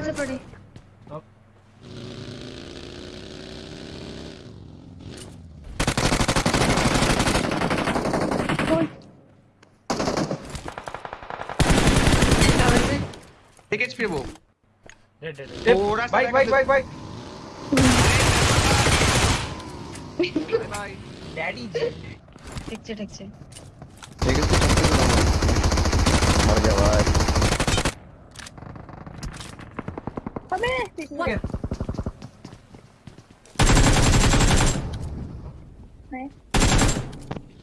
ऊपर से पड़ी टावर पे एक एचपी वो डेड डेड थोड़ा सा बाइक बाइक बाइक बाइक भाई डैडी जी ठीक छे ठीक छे अबे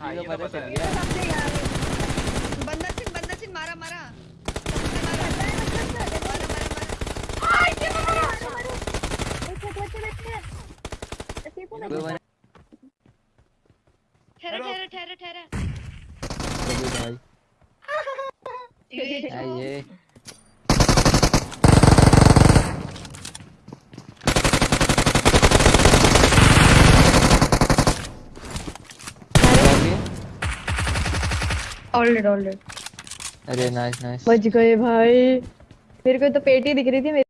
हाँ ये तो पता है। बंदा सिन बंदा सिन मारा मारा। ठहरा ठहरा ठहरा ठहरा। ये ऑलरेडी ऑलरेडी अरे नाइस नाइस बच गए भाई। मेरे को तो पेटी दिख रही थी मेरी